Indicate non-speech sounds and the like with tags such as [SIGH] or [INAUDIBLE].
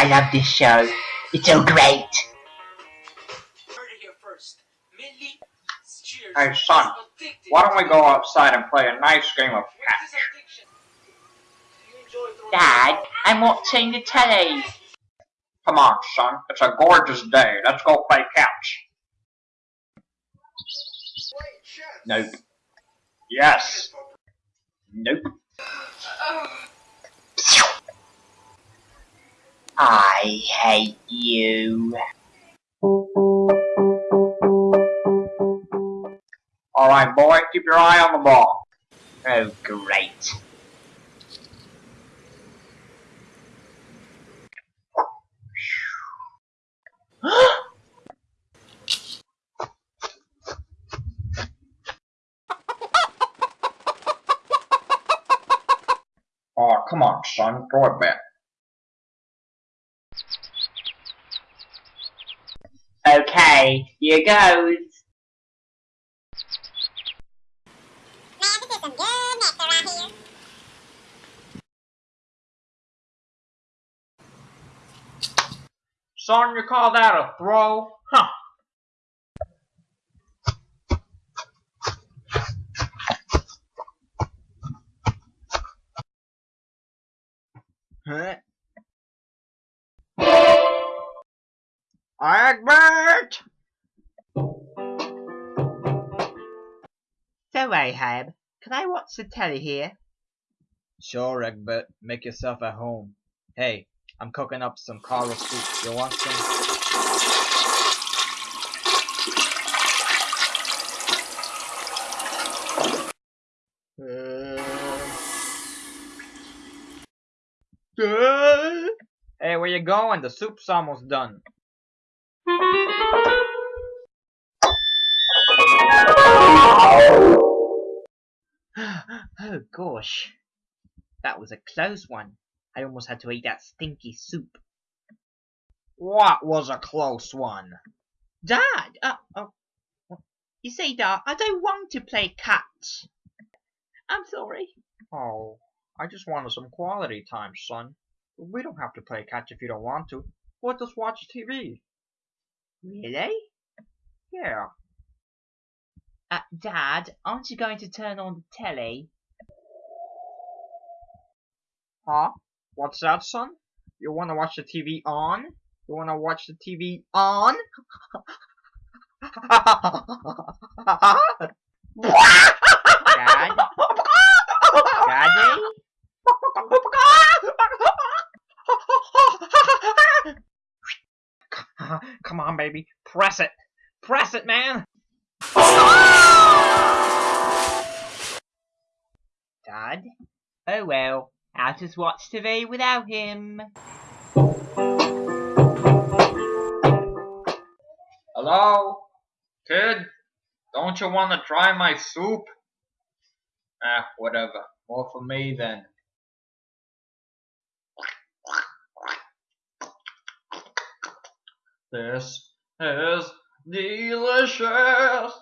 I love this show. It's so great. Hey son, why don't we go outside and play a nice game of catch? Dad, I'm watching the telly. Come on son, it's a gorgeous day. Let's go play catch. Nope. Yes. Nope. I hate you. Alright boy, keep your eye on the ball. Oh, great. [GASPS] Oh, come on son, throw it back. Okay, here goes. Man, this is some good right here. Son, you call that a throw? Huh? Egbert! So, Ahab, can I watch the telly here? Sure, Egbert. Make yourself at home. Hey, I'm cooking up some coral soup. You want some? Uh. Uh. Hey, where you going? The soup's almost done. Oh, gosh. That was a close one. I almost had to eat that stinky soup. What was a close one? Dad! Uh, oh. You see, Dad, I don't want to play catch. I'm sorry. Oh, I just wanted some quality time, son. We don't have to play catch if you don't want to. We'll just watch TV. Really? Yeah. Uh, Dad, aren't you going to turn on the telly? Huh? What's that, son? You wanna watch the TV on? You wanna watch the TV on? [LAUGHS] Dad? Daddy? Come on, baby. Press it. Press it, man. Dad? Oh well, I'll just watch TV without him. Hello? Kid? Don't you wanna try my soup? Ah, whatever. More for me then. This is delicious.